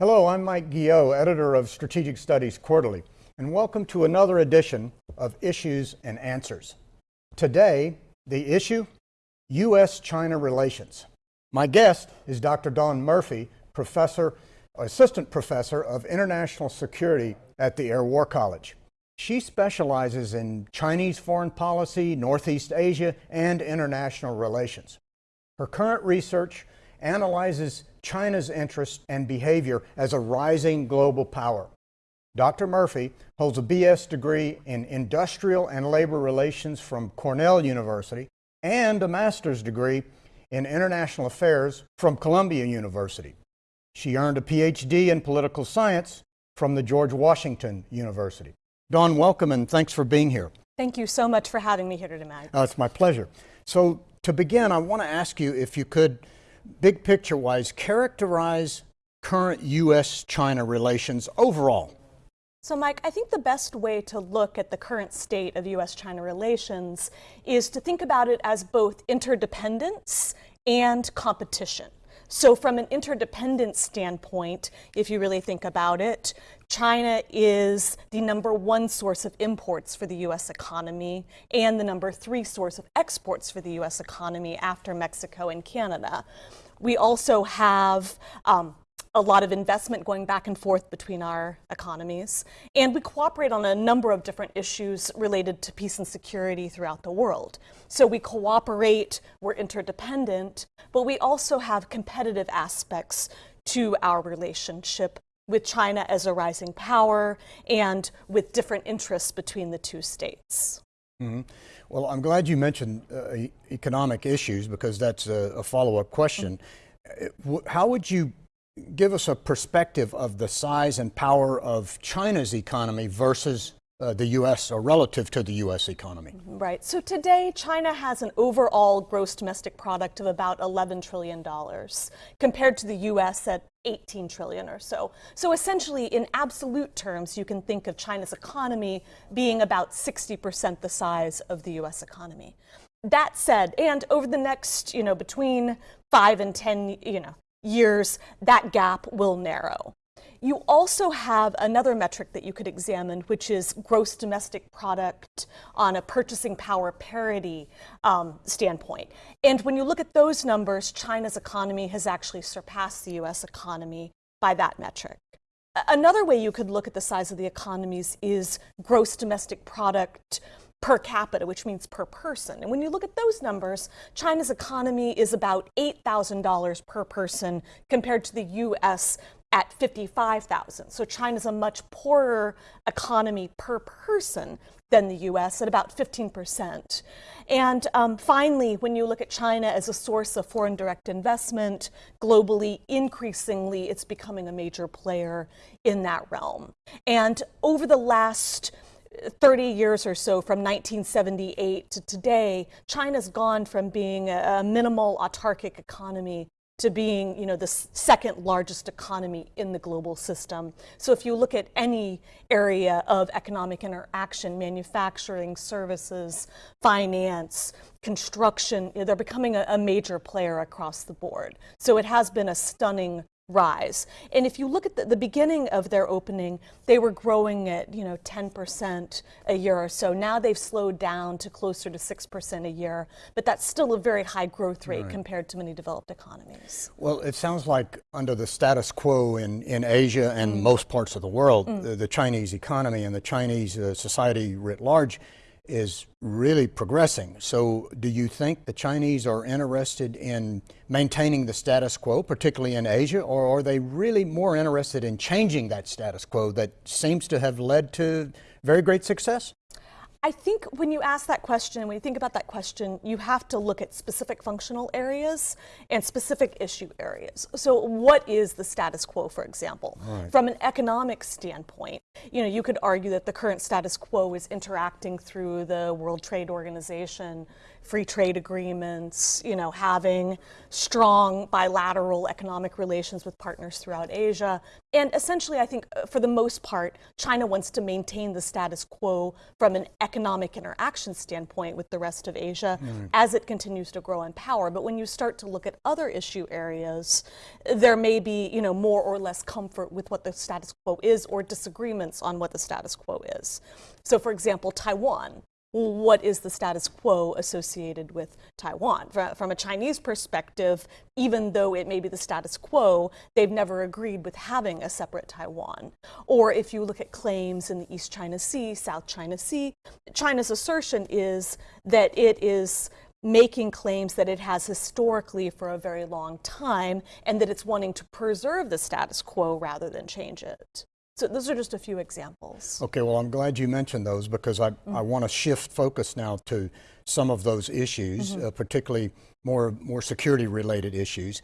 Hello, I'm Mike Guillot, editor of Strategic Studies Quarterly, and welcome to another edition of Issues and Answers. Today, the issue U.S.-China relations. My guest is Dr. Dawn Murphy, professor, assistant professor of international security at the Air War College. She specializes in Chinese foreign policy, Northeast Asia, and international relations. Her current research analyzes China's interest and behavior as a rising global power. Dr. Murphy holds a BS degree in Industrial and Labor Relations from Cornell University and a master's degree in International Affairs from Columbia University. She earned a PhD in Political Science from the George Washington University. Dawn, welcome and thanks for being here. Thank you so much for having me here tonight. Uh, it's my pleasure. So to begin, I want to ask you if you could big picture wise, characterize current U.S. China relations overall? So, Mike, I think the best way to look at the current state of U.S. China relations is to think about it as both interdependence and competition. So, from an interdependence standpoint, if you really think about it, China is the number one source of imports for the U.S. economy and the number three source of exports for the U.S. economy after Mexico and Canada. We also have um, a lot of investment going back and forth between our economies. And we cooperate on a number of different issues related to peace and security throughout the world. So we cooperate, we're interdependent, but we also have competitive aspects to our relationship with China as a rising power and with different interests between the two states. Mm -hmm. Well, I'm glad you mentioned uh, economic issues because that's a, a follow-up question. Mm -hmm. How would you give us a perspective of the size and power of China's economy versus uh, the U.S. or relative to the U.S. economy. Right. So today, China has an overall gross domestic product of about $11 trillion compared to the U.S. at 18 trillion or so. So essentially, in absolute terms, you can think of China's economy being about 60% the size of the U.S. economy. That said, and over the next, you know, between five and 10, you know, years, that gap will narrow. You also have another metric that you could examine, which is gross domestic product on a purchasing power parity um, standpoint. And when you look at those numbers, China's economy has actually surpassed the US economy by that metric. Another way you could look at the size of the economies is gross domestic product per capita, which means per person. And when you look at those numbers, China's economy is about $8,000 per person compared to the US at 55,000. So China's a much poorer economy per person than the US at about 15%. And um, finally, when you look at China as a source of foreign direct investment, globally, increasingly, it's becoming a major player in that realm. And over the last 30 years or so from 1978 to today, China's gone from being a, minimal autarkic economy to being you know, the second largest economy in the global system. So if you look at any area of economic interaction, manufacturing, services, finance, construction, they're becoming a, a major player across the board. So it has been a stunning rise. And if you look at the, the, beginning of their opening, they were growing at, you know, 10% a year or so. Now they've slowed down to closer to 6% a year, but that's still a very high growth rate right. compared to many developed economies. Well, it sounds like under the status quo in, in Asia and mm. most parts of the world, mm. the, the, Chinese economy and the Chinese uh, society writ large is really progressing. So do you think the Chinese are interested in maintaining the status quo, particularly in Asia, or are they really more interested in changing that status quo that seems to have led to very great success? I think when you ask that question, when you think about that question, you have to look at specific functional areas and specific issue areas. So what is the status quo, for example? Right. From an economic standpoint, you know, you could argue that the current status quo is interacting through the World Trade Organization, free trade agreements, you know, having strong bilateral economic relations with partners throughout Asia, And essentially, I think uh, for the most part, China wants to maintain the status quo from an economic interaction standpoint with the rest of Asia as it continues to grow in power. But when you start to look at other issue areas, there may be, you know, more or less comfort with what the status quo is or disagreements on what the status quo is. So, for example, Taiwan what is the status quo associated with Taiwan? From a Chinese perspective, even though it may be the status quo, they've never agreed with having a separate Taiwan. Or if you look at claims in the East China Sea, South China Sea, China's assertion is that it is making claims that it has historically for a very long time and that it's wanting to preserve the status quo rather than change it. So those are just a few examples. Okay, well, I'm glad you mentioned those because I, mm. I want to shift focus now to some of those issues, mm -hmm. uh, particularly more, more security related issues,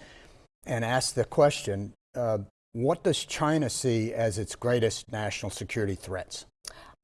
and ask the question, uh, what does China see as its greatest national security threats?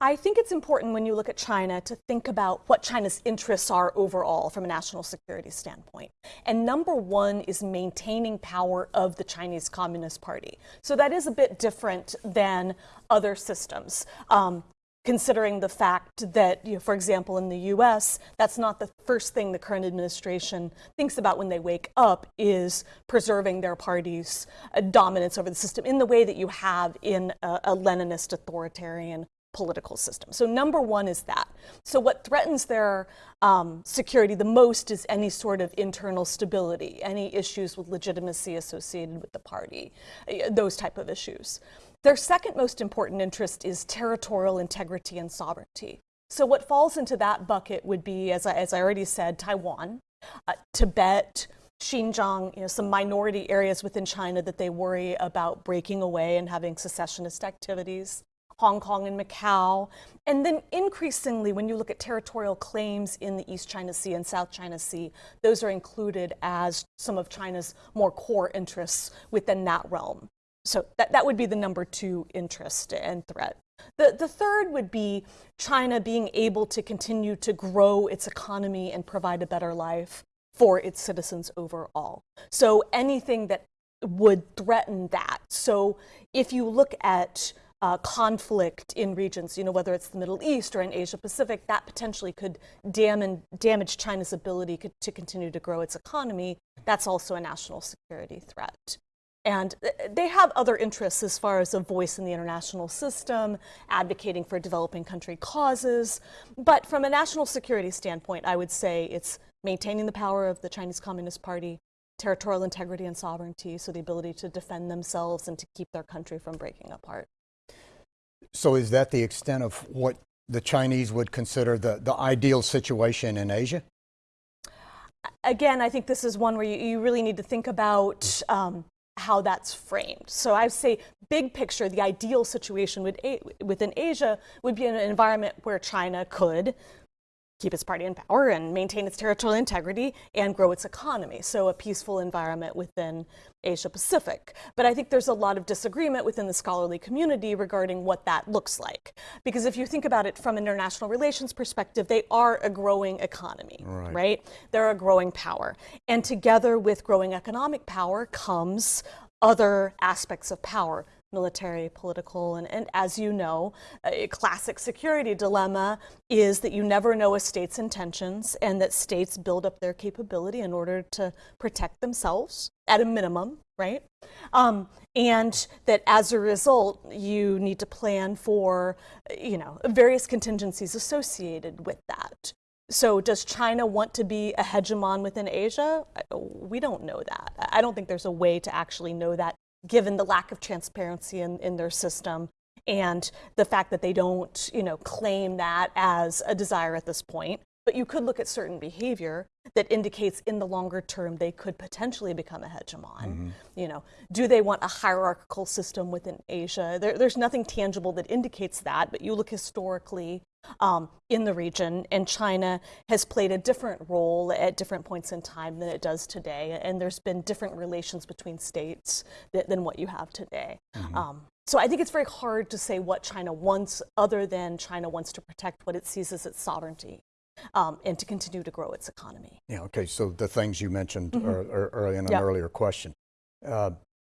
I think it's important when you look at China to think about what China's interests are overall from a national security standpoint. And number one is maintaining power of the Chinese Communist Party. So that is a bit different than other systems. Um, considering the fact that, you know, for example, in the US, that's not the first thing the current administration thinks about when they wake up is preserving their party's uh, dominance over the system in the way that you have in a, a Leninist authoritarian political system. So number one is that. So what threatens their um, security the most is any sort of internal stability, any issues with legitimacy associated with the party, eh, those type of issues. Their second most important interest is territorial integrity and sovereignty. So what falls into that bucket would be, as I, as I already said, Taiwan, uh, Tibet, Xinjiang, you know, some minority areas within China that they worry about breaking away and having secessionist activities. Hong Kong and Macau. And then increasingly, when you look at territorial claims in the East China Sea and South China Sea, those are included as some of China's more core interests within that realm. So that, that would be the number two interest and threat. The, the third would be China being able to continue to grow its economy and provide a better life for its citizens overall. So anything that would threaten that. So if you look at uh, conflict in regions, you know, whether it's the Middle East or in Asia Pacific, that potentially could dam damage China's ability to continue to grow its economy. That's also a national security threat. And they have other interests as far as a voice in the international system, advocating for developing country causes. But from a national security standpoint, I would say it's maintaining the power of the Chinese Communist Party, territorial integrity and sovereignty, so the ability to defend themselves and to keep their country from breaking apart. So is that the extent of what the Chinese would consider the, the ideal situation in Asia? Again, I think this is one where you, you really need to think about um, how that's framed. So I would say big picture, the ideal situation within Asia would be an environment where China could keep its party in power and maintain its territorial integrity and grow its economy. So a peaceful environment within Asia Pacific. But I think there's a lot of disagreement within the scholarly community regarding what that looks like. Because if you think about it from an international relations perspective, they are a growing economy, right? right? They're a growing power. And together with growing economic power comes other aspects of power military, political, and, and as you know, a classic security dilemma is that you never know a state's intentions and that states build up their capability in order to protect themselves at a minimum, right? Um, and that as a result, you need to plan for, you know, various contingencies associated with that. So does China want to be a hegemon within Asia? We don't know that. I don't think there's a way to actually know that given the lack of transparency in, in their system and the fact that they don't, you know, claim that as a desire at this point. But you could look at certain behavior that indicates in the longer term they could potentially become a hegemon. Mm -hmm. You know, do they want a hierarchical system within Asia? There, there's nothing tangible that indicates that, but you look historically um, in the region, and China has played a different role at different points in time than it does today, and there's been different relations between states that, than what you have today. Mm -hmm. um, so I think it's very hard to say what China wants, other than China wants to protect what it sees as its sovereignty. Um, and to continue to grow its economy. Yeah, okay, so the things you mentioned mm -hmm. earlier in an yep. earlier question. Uh,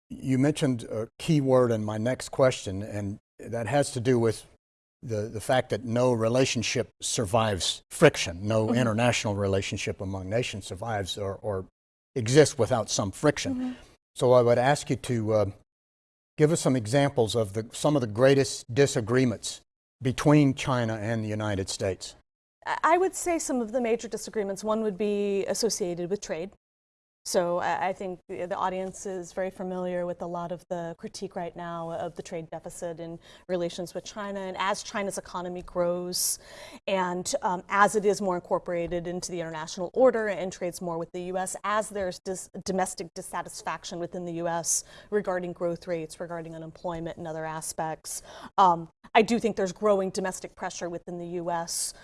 you mentioned a key word in my next question, and that has to do with the, the fact that no relationship survives friction. No international relationship among nations survives or, or exists without some friction. So I would ask you to uh, give us some examples of the, some of the greatest disagreements between China and the United States. I I would say some of the major disagreements, one would be associated with trade. So I think the the audience is very familiar with a lot of the critique right now of the trade deficit in relations with China. And as China's economy grows and um, as it is more incorporated into the international order and trades more with the US, as there's dis- domestic dissatisfaction within the US regarding growth rates, regarding unemployment and other aspects, um, I do think there's growing domestic pressure within the US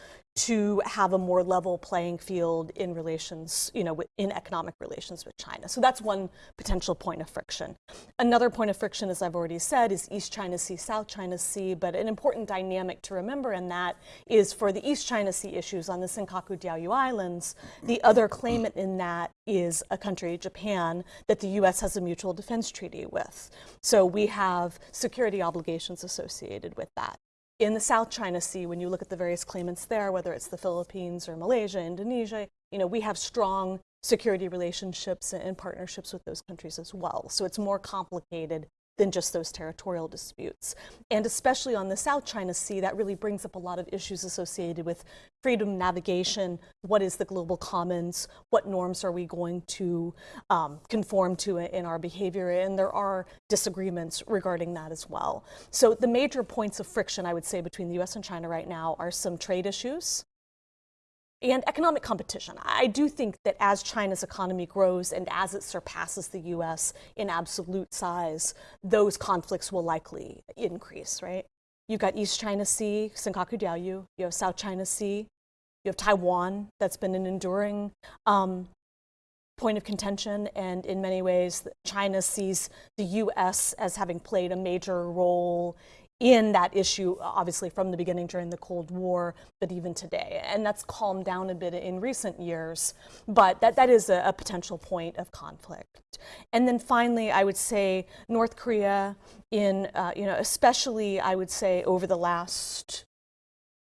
to have a more level playing field in relations, you know, in economic relations with China. So that's one potential point of friction. Another point of friction, as I've already said, is East China Sea, South China Sea. But an important dynamic to remember in that is for the East China Sea issues on the Senkaku Diaoyu Islands, the other claimant in that is a country, Japan, that the U.S. has a mutual defense treaty with. So we have security obligations associated with that in the South China Sea, when you look at the various claimants there, whether it's the Philippines or Malaysia, Indonesia, you know, we have strong security relationships and partnerships with those countries as well. So it's more complicated than just those territorial disputes. And especially on the South China Sea, that really brings up a lot of issues associated with freedom navigation. What is the global commons? What norms are we going to um, conform to in our behavior? And there are disagreements regarding that as well. So the major points of friction, I would say, between the US and China right now are some trade issues and economic competition. I do think that as China's economy grows and as it surpasses the US in absolute size, those conflicts will likely increase, right? You've got East China Sea, Senkaku Diaoyu, you have South China Sea, you have Taiwan, that's been an enduring um, point of contention, and in many ways, China sees the US as having played a major role in that issue, obviously from the beginning during the Cold War, but even today. And that's calmed down a bit in recent years, but that, that is a, a potential point of conflict. And then finally, I would say North Korea, in, uh, you know, especially I would say over the last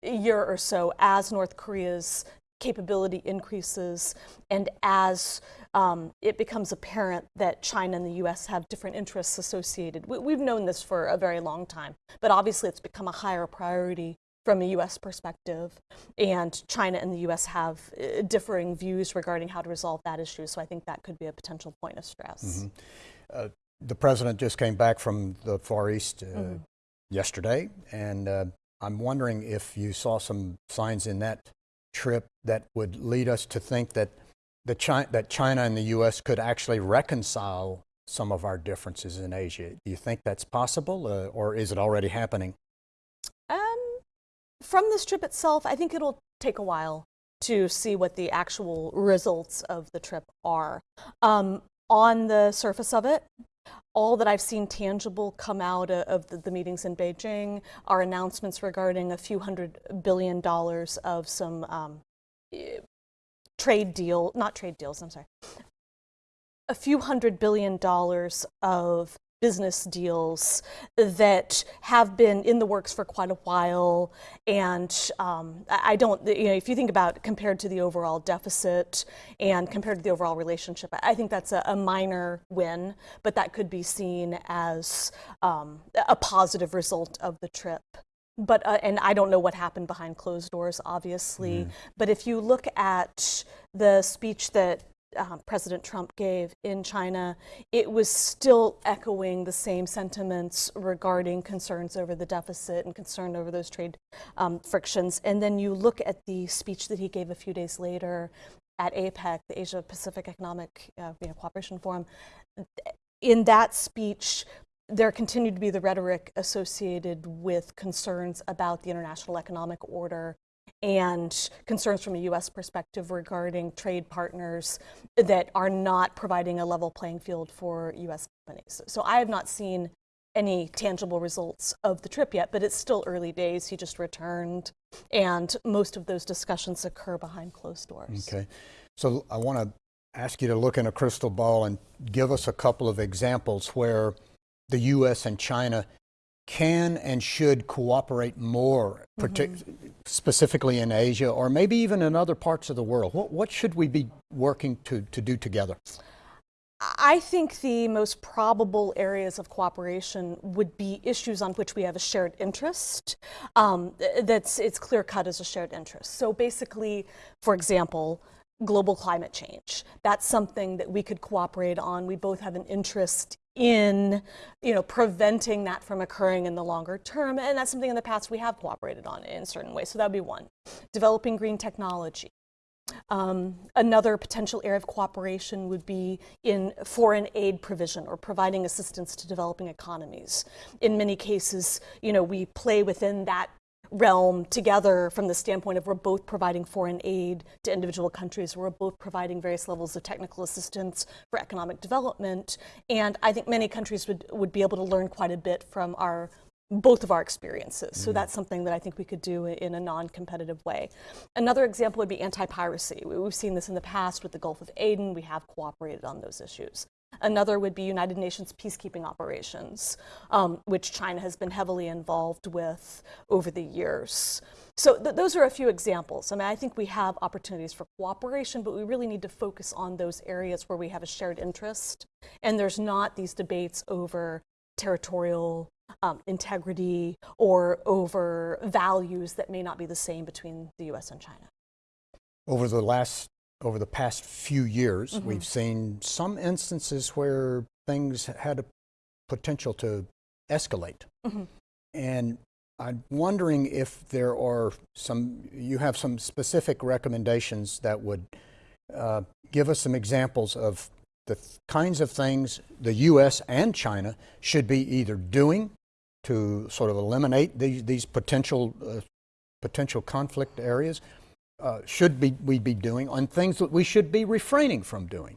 year or so, as North Korea's capability increases and as um, it becomes apparent that China and the US have different interests associated. We, we've known this for a very long time, but obviously it's become a higher priority from a US perspective, and China and the US have uh, differing views regarding how to resolve that issue, so I think that could be a potential point of stress. Uh, the president just came back from the Far East uh, yesterday, and uh, I'm wondering if you saw some signs in that trip that would lead us to think that the Chi- that China and the U.S. could actually reconcile some of our differences in Asia. Do you think that's possible, uh, or is it already happening? Um, from this trip itself, I think it'll take a while to see what the actual results of the trip are. Um, on the surface of it, all that I've seen tangible come out of the, meetings in Beijing are announcements regarding a few hundred billion dollars of some um, trade deal, not trade deals, I'm sorry, a few hundred billion dollars of business deals that have been in the works for quite a while. And um, I don't, you know, if you think about compared to the overall deficit and compared to the overall relationship, I think that's a, a minor win, but that could be seen as um, a positive result of the trip. But, uh, and I don't know what happened behind closed doors, obviously. But if you look at the speech that um, President Trump gave in China, it was still echoing the same sentiments regarding concerns over the deficit and concern over those trade um, frictions. And then you look at the speech that he gave a few days later at APEC, the Asia Pacific Economic uh, you know, Cooperation Forum. In that speech, there continued to be the rhetoric associated with concerns about the international economic order and concerns from a U.S. perspective regarding trade partners that are not providing a level playing field for U.S. companies. So I have not seen any tangible results of the trip yet, but it's still early days. He just returned, and most of those discussions occur behind closed doors. Okay, so I want to ask you to look in a crystal ball and give us a couple of examples where the U.S. and China can and should cooperate more, partic- specifically in Asia or maybe even in other parts of the world. What, what should we be working to, to do together? I think the most probable areas of cooperation would be issues on which we have a shared interest. Um, that's it's clear cut as a shared interest. So basically, for example, global climate change. That's something that we could cooperate on. We both have an interest in, you know, preventing that from occurring in the longer term, and that's something in the past we have cooperated on in certain ways. So that would be one. Developing green technology. Um, another potential area of cooperation would be in foreign aid provision or providing assistance to developing economies. In many cases, you know, we play within that realm together from the standpoint of we're both providing foreign aid to individual countries, we're both providing various levels of technical assistance for economic development, and I think many countries would, would be able to learn quite a bit from our both of our experiences. So mm-hmm. that's something that I think we could do in a non-competitive way. Another example would be anti-piracy. We- We've seen this in the past with the Gulf of Aden. We have cooperated on those issues. Another would be United Nations peacekeeping operations, um, which China has been heavily involved with over the years. So th- those are a few examples. I mean, I think we have opportunities for cooperation, but we really need to focus on those areas where we have a shared interest, and there's not these debates over territorial um, integrity or over values that may not be the same between the U.S. and China. Over the last, over the past few years, we've seen some instances where things had a potential to escalate. And I'm wondering if there are some, you have some specific recommendations that would uh, give us some examples of the th- kinds of things the U.S. and China should be either doing to sort of eliminate these, these potential uh, potential conflict areas. Uh, should be we be doing on things that we should be refraining from doing?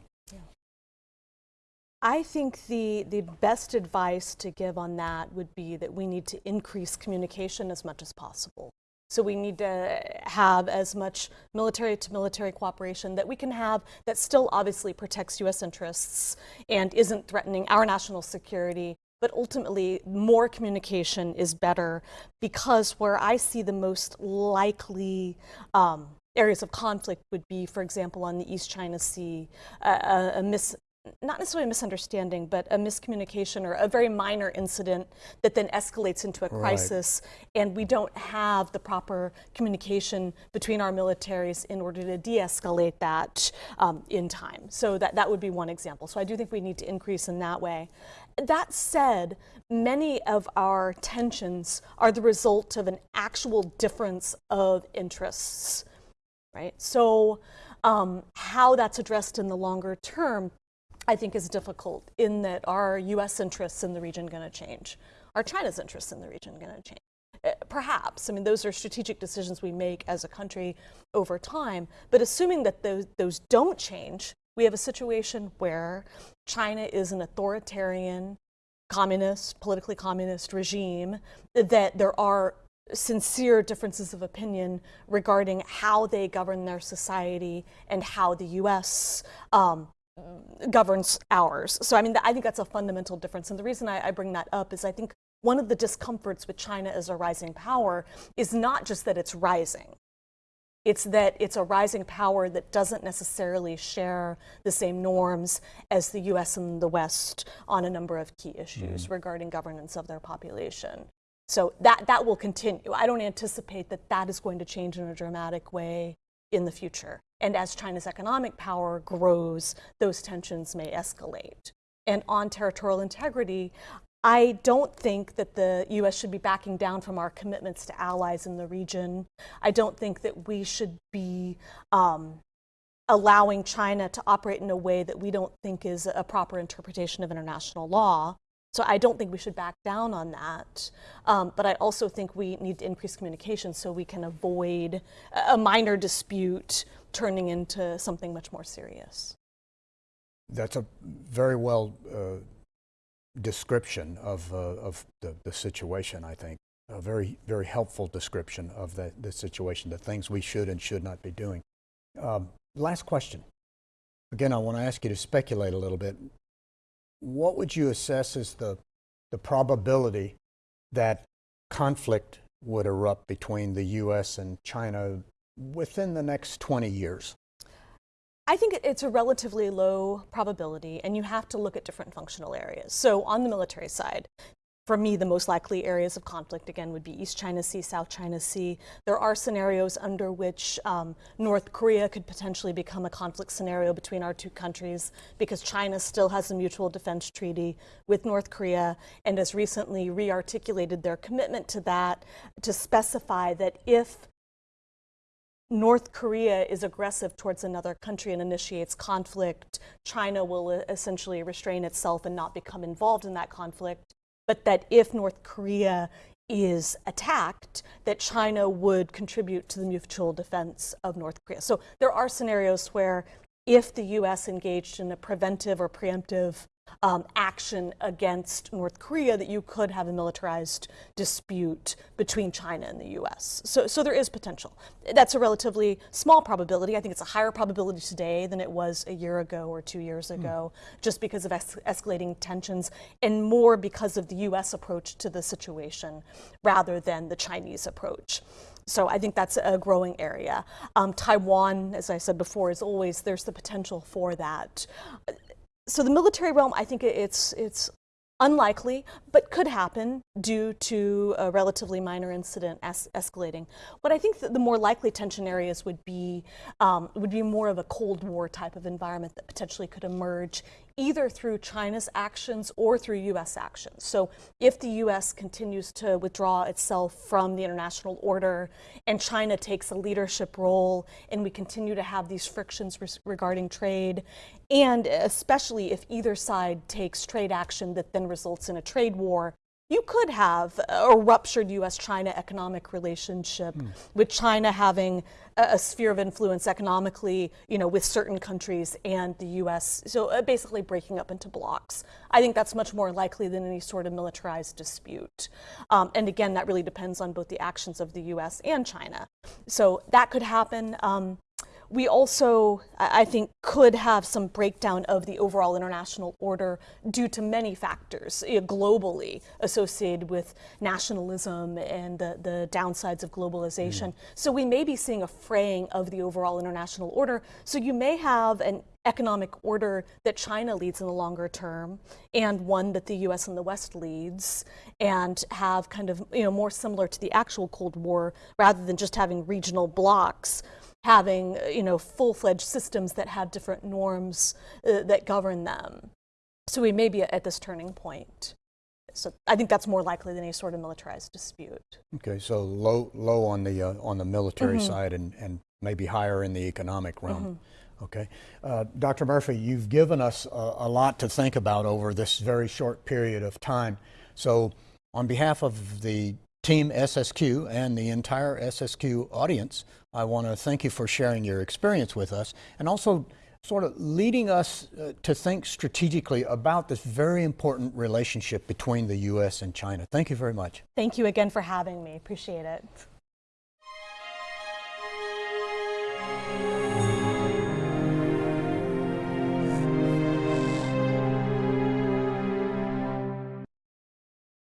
I think the, the best advice to give on that would be that we need to increase communication as much as possible. So we need to have as much military to military cooperation that we can have that still obviously protects US interests and isn't threatening our national security. But ultimately, more communication is better because where I see the most likely um, areas of conflict would be, for example, on the East China Sea, a, a, a mis- not necessarily a misunderstanding, but a miscommunication or a very minor incident that then escalates into a crisis, and we don't have the proper communication between our militaries in order to de escalate that um, in time. So, that, that would be one example. So, I do think we need to increase in that way. That said, many of our tensions are the result of an actual difference of interests right? So, um, how that's addressed in the longer term, I think, is difficult in that our U.S. interests in the region going to change? Are China's interests in the region going to change? Uh, Perhaps. I mean, those are strategic decisions we make as a country over time. But assuming that those, those don't change, we have a situation where China is an authoritarian, communist, politically communist regime, that there are sincere differences of opinion regarding how they govern their society and how the U.S. Um, governs ours. So, I mean, I think that's a fundamental difference. And the reason I, I bring that up is I think one of the discomforts with China as a rising power is not just that it's rising. It's that it's a rising power that doesn't necessarily share the same norms as the US and the West on a number of key issues regarding governance of their population. So that, that will continue. I don't anticipate that that is going to change in a dramatic way in the future. And as China's economic power grows, those tensions may escalate. And on territorial integrity, I don't think that the US should be backing down from our commitments to allies in the region. I don't think that we should be um, allowing China to operate in a way that we don't think is a proper interpretation of international law. So I don't think we should back down on that. Um, but I also think we need to increase communication so we can avoid a minor dispute turning into something much more serious. That's a very well uh, description of, uh, of the, the situation, I think. A very, very helpful description of the, the situation, the things we should and should not be doing. Um, last question. Again, I want to ask you to speculate a little bit. What would you assess as the, the probability that conflict would erupt between the U.S. and China within the next 20 years? I think it's a relatively low probability, and you have to look at different functional areas. So, on the military side, for me, the most likely areas of conflict again would be East China Sea, South China Sea. There are scenarios under which um, North Korea could potentially become a conflict scenario between our two countries because China still has a mutual defense treaty with North Korea and has recently re articulated their commitment to that to specify that if North Korea is aggressive towards another country and initiates conflict, China will uh, essentially restrain itself and not become involved in that conflict. But that if North Korea is attacked, that China would contribute to the mutual defense of North Korea. So there are scenarios where if the US engaged in a preventive or preemptive um, action against North Korea that you could have a militarized dispute between China and the US. So, so there is potential. That's a relatively small probability. I think it's a higher probability today than it was a year ago or two years ago, mm. just because of es escalating tensions and more because of the US approach to the situation rather than the Chinese approach. So I think that's a growing area. Um, Taiwan, as I said before, is always there's the potential for that so the military realm, I think it's it's unlikely, but could happen due to a relatively minor incident es escalating. What I think that the more likely tension areas would be um, would be more of a Cold War type of environment that potentially could emerge either through China's actions or through U.S. actions. So if the U.S. continues to withdraw itself from the international order and China takes a leadership role and we continue to have these frictions regarding trade, and especially if either side takes trade action that then results in a trade war, you could have a ruptured US China economic relationship mm. with China having a, a, sphere of influence economically, you know, with certain countries and the US. So uh, basically breaking up into blocks. I think that's much more likely than any sort of militarized dispute. Um, and again, that really depends on both the actions of the US and China. So that could happen. Um, we also, I think, could have some breakdown of the overall international order due to many factors you know, globally associated with nationalism and the, the downsides of globalization. Mm. So we may be seeing a fraying of the overall international order. So you may have an economic order that China leads in the longer term and one that the US and the West leads and have kind of, you know, more similar to the actual Cold War rather than just having regional blocks having you know full-fledged systems that have different norms uh, that govern them. So we may be at this turning point. So I think that's more likely than any sort of militarized dispute. Okay, so low, low on the uh, on the military mm -hmm. side, and and maybe higher in the economic realm. Mm -hmm. Okay, uh, Dr. Murphy, you've given us a, a lot to think about over this very short period of time. So, on behalf of the Team SSQ and the entire SSQ audience, I want to thank you for sharing your experience with us and also sort of leading us uh, to think strategically about this very important relationship between the U.S. and China. Thank you very much. Thank you again for having me. Appreciate it.